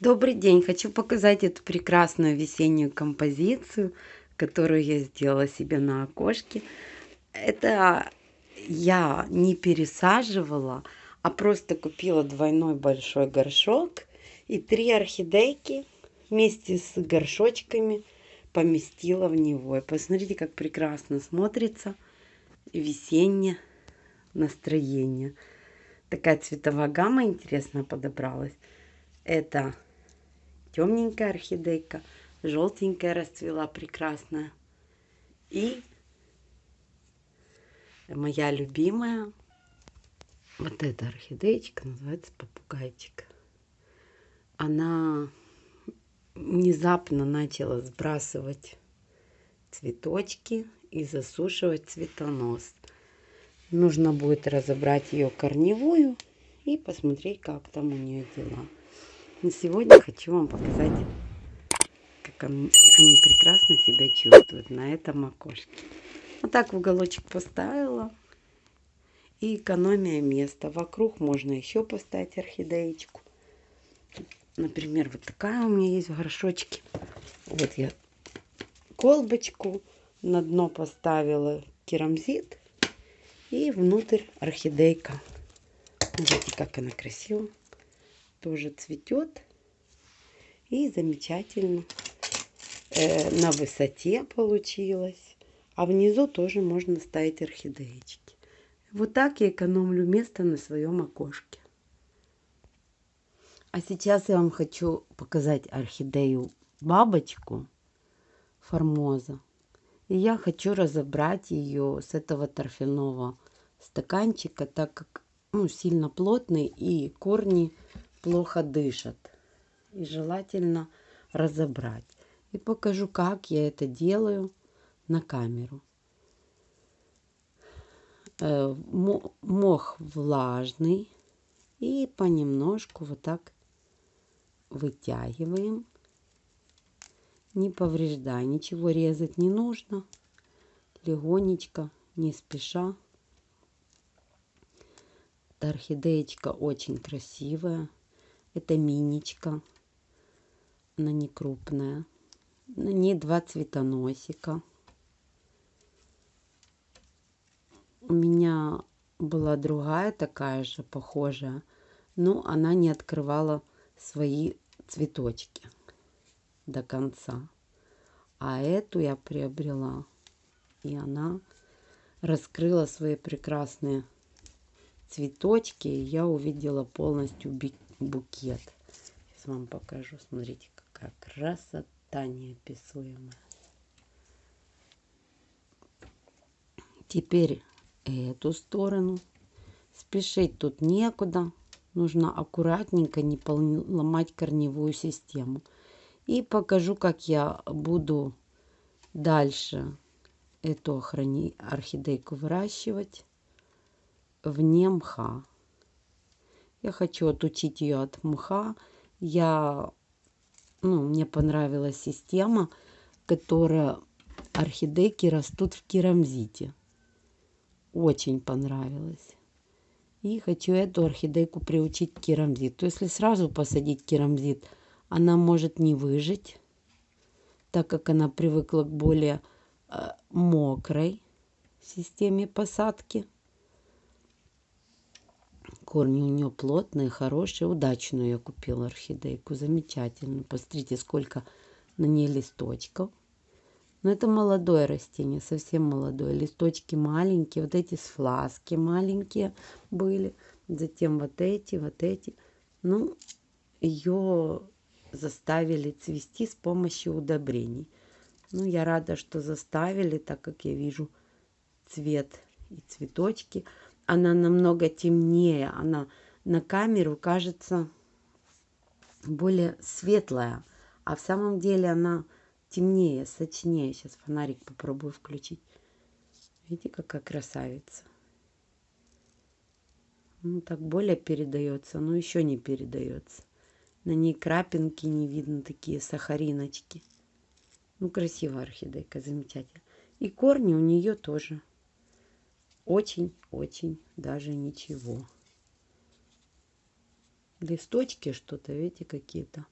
Добрый день! Хочу показать эту прекрасную весеннюю композицию, которую я сделала себе на окошке. Это я не пересаживала, а просто купила двойной большой горшок и три орхидейки вместе с горшочками поместила в него. И посмотрите, как прекрасно смотрится весеннее настроение. Такая цветовая гамма интересная подобралась. Это темненькая орхидейка, желтенькая расцвела прекрасная. И моя любимая, вот эта орхидеечка, называется попугайчик. Она внезапно начала сбрасывать цветочки и засушивать цветонос. Нужно будет разобрать ее корневую и посмотреть, как там у нее дела. Но сегодня хочу вам показать, как они прекрасно себя чувствуют на этом окошке. Вот так в уголочек поставила. И экономия места. Вокруг можно еще поставить орхидеечку. Например, вот такая у меня есть в горшочке. Вот я колбочку на дно поставила керамзит. И внутрь орхидейка. Видите, как она красиво тоже цветет. И замечательно э, на высоте получилось. А внизу тоже можно ставить орхидеечки. Вот так я экономлю место на своем окошке. А сейчас я вам хочу показать орхидею бабочку формоза. И я хочу разобрать ее с этого торфяного стаканчика, так как ну, сильно плотный и корни плохо дышат. И желательно разобрать. И покажу, как я это делаю на камеру. Э, мох влажный. И понемножку вот так вытягиваем. Не повреждая, ничего резать не нужно. Легонечко, не спеша. Эта орхидеечка очень красивая. Это миничка. Она не крупная. На ней два цветоносика. У меня была другая такая же, похожая. Но она не открывала свои цветочки до конца. А эту я приобрела. И она раскрыла свои прекрасные цветочки. И я увидела полностью букет. Сейчас вам покажу. Смотрите, какая красота неописуемая. Теперь эту сторону. Спешить тут некуда. Нужно аккуратненько не ломать корневую систему. И покажу, как я буду дальше эту орхидейку выращивать вне мха. Я хочу отучить ее от мха. Я, ну, мне понравилась система, которая орхидейки растут в керамзите. Очень понравилось. И хочу эту орхидейку приучить к керамзиту. Если сразу посадить керамзит, она может не выжить, так как она привыкла к более э, мокрой системе посадки. Корни у нее плотные, хорошие. Удачную я купила орхидейку. Замечательно. Посмотрите, сколько на ней листочков. Но это молодое растение, совсем молодое. Листочки маленькие. Вот эти с фласки маленькие были. Затем вот эти, вот эти. Ну, ее заставили цвести с помощью удобрений. Ну, я рада, что заставили, так как я вижу цвет и цветочки она намного темнее. Она на камеру кажется более светлая. А в самом деле она темнее, сочнее. Сейчас фонарик попробую включить. Видите, какая красавица. Ну, так более передается, но еще не передается. На ней крапинки не видно, такие сахариночки. Ну, красивая орхидейка, замечательно. И корни у нее тоже очень-очень даже ничего. Листочки что-то, видите, какие-то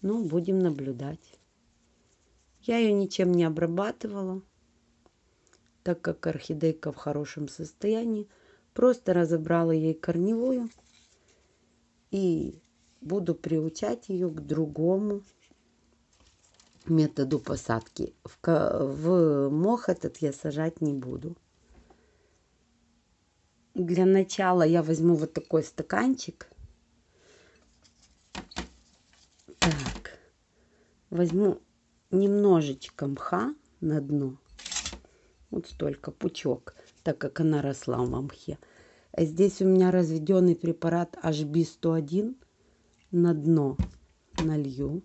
Ну, будем наблюдать. Я ее ничем не обрабатывала, так как орхидейка в хорошем состоянии. Просто разобрала ей корневую и буду приучать ее к другому методу посадки. В, в мох этот я сажать не буду. Для начала я возьму вот такой стаканчик. Так, возьму немножечко мха на дно. Вот столько, пучок, так как она росла в мхе. А здесь у меня разведенный препарат HB101 на дно налью.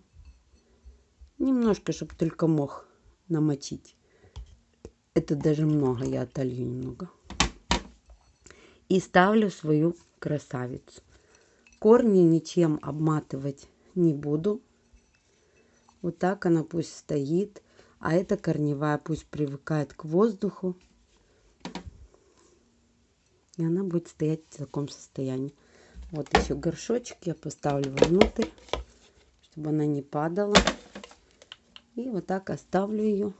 Немножко, чтобы только мох намочить. Это даже много, я отолью немного. И ставлю свою красавицу. Корни ничем обматывать не буду. Вот так она пусть стоит. А эта корневая пусть привыкает к воздуху. И она будет стоять в таком состоянии. Вот еще горшочек я поставлю внутрь, чтобы она не падала. И вот так оставлю ее.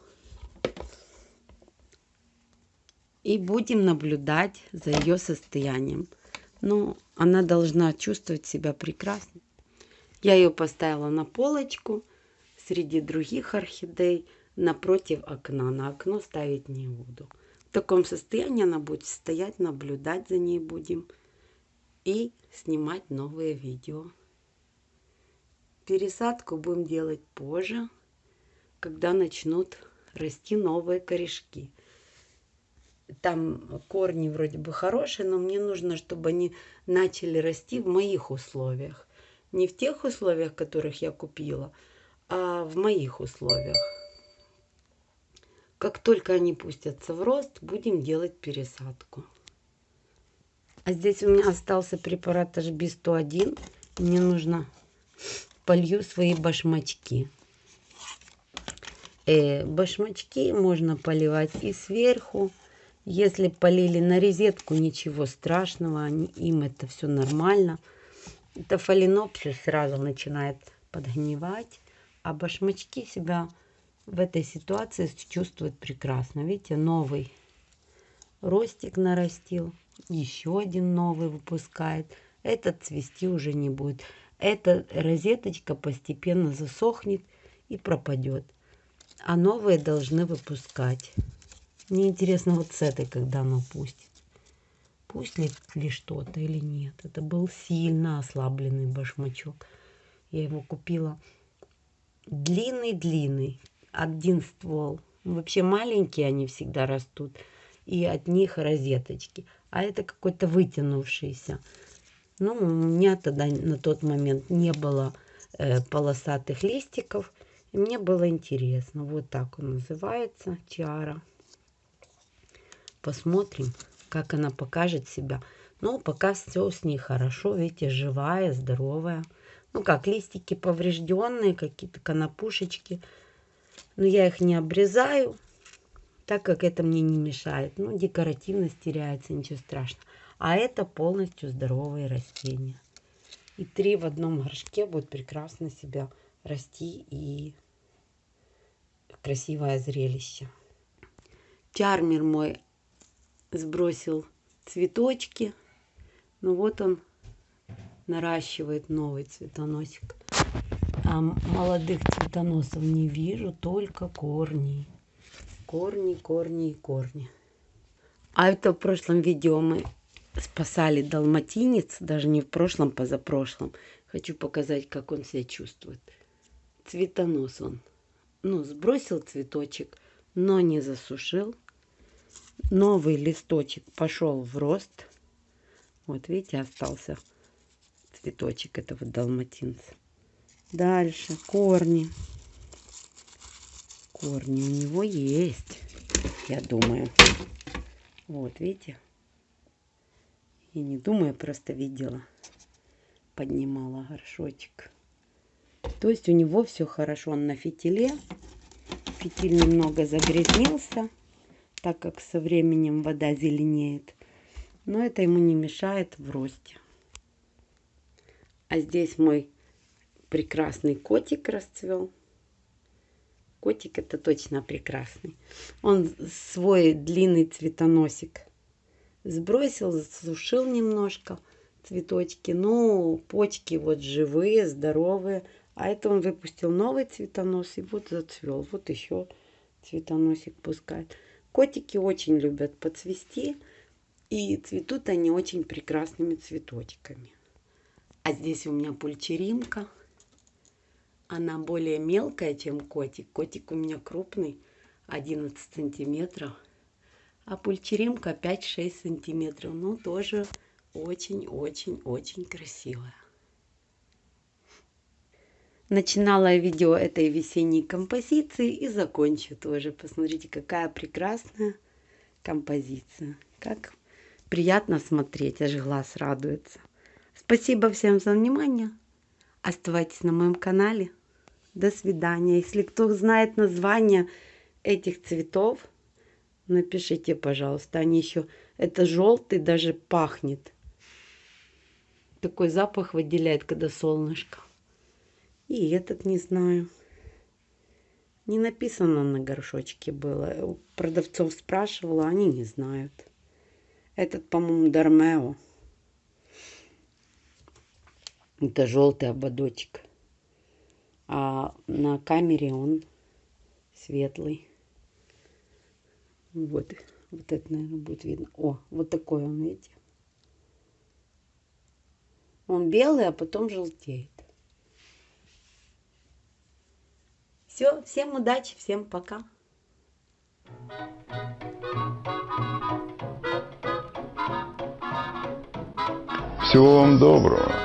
И будем наблюдать за ее состоянием. Ну, она должна чувствовать себя прекрасно. Я ее поставила на полочку среди других орхидей напротив окна. На окно ставить не буду. В таком состоянии она будет стоять, наблюдать за ней будем и снимать новые видео. Пересадку будем делать позже когда начнут расти новые корешки. Там корни вроде бы хорошие, но мне нужно, чтобы они начали расти в моих условиях. Не в тех условиях, которых я купила, а в моих условиях. Как только они пустятся в рост, будем делать пересадку. А здесь у меня остался препарат HB101. Мне нужно полью свои башмачки. Э, башмачки можно поливать и сверху. Если полили на розетку, ничего страшного, им это все нормально. Это фаленопсис сразу начинает подгнивать, а башмачки себя в этой ситуации чувствуют прекрасно. Видите, новый ростик нарастил, еще один новый выпускает. Этот цвести уже не будет. Эта розеточка постепенно засохнет и пропадет а новые должны выпускать. Мне интересно вот с этой, когда оно пустит. Пустит ли что-то или нет. Это был сильно ослабленный башмачок. Я его купила длинный-длинный, один ствол. Вообще маленькие они всегда растут. И от них розеточки. А это какой-то вытянувшийся. Ну, у меня тогда на тот момент не было э, полосатых листиков. И мне было интересно. Вот так он называется, тиара. Посмотрим, как она покажет себя. Ну, пока все с ней хорошо. Видите, живая, здоровая. Ну, как, листики поврежденные, какие-то конопушечки. Но я их не обрезаю, так как это мне не мешает. Ну, декоративность теряется, ничего страшного. А это полностью здоровые растения. И три в одном горшке будут прекрасно себя расти и красивое зрелище. Чармер мой сбросил цветочки. Ну вот он наращивает новый цветоносик. А молодых цветоносов не вижу, только корни. Корни, корни и корни. А это в прошлом видео мы спасали далматинец, даже не в прошлом, позапрошлом. Хочу показать, как он себя чувствует. Цветонос он ну, сбросил цветочек, но не засушил. Новый листочек пошел в рост. Вот видите, остался цветочек этого далматинца. Дальше корни. Корни у него есть, я думаю. Вот, видите? И не думаю, просто видела. Поднимала горшочек. То есть у него все хорошо. Он на фитиле. Фитиль немного загрязнился, так как со временем вода зеленеет. Но это ему не мешает в росте. А здесь мой прекрасный котик расцвел. Котик это точно прекрасный. Он свой длинный цветоносик сбросил, засушил немножко цветочки. Ну, почки вот живые, здоровые. А это он выпустил новый цветонос и вот зацвел. Вот еще цветоносик пускает. Котики очень любят поцвести. И цветут они очень прекрасными цветочками. А здесь у меня пульчеримка. Она более мелкая, чем котик. Котик у меня крупный, 11 сантиметров. А пульчеримка 5-6 сантиметров. Ну, тоже очень-очень-очень красивая. Начинала я видео этой весенней композиции и закончу тоже. Посмотрите, какая прекрасная композиция. Как приятно смотреть, аж глаз радуется. Спасибо всем за внимание. Оставайтесь на моем канале. До свидания. Если кто знает название этих цветов, напишите, пожалуйста. Они еще... Это желтый даже пахнет. Такой запах выделяет, когда солнышко. И этот не знаю. Не написано на горшочке было. У продавцов спрашивала, они не знают. Этот, по-моему, Дармео. Это желтый ободочек. А на камере он светлый. Вот, вот это, наверное, будет видно. О, вот такой он, видите? Он белый, а потом желтеет. Все, всем удачи, всем пока. Всего вам доброго.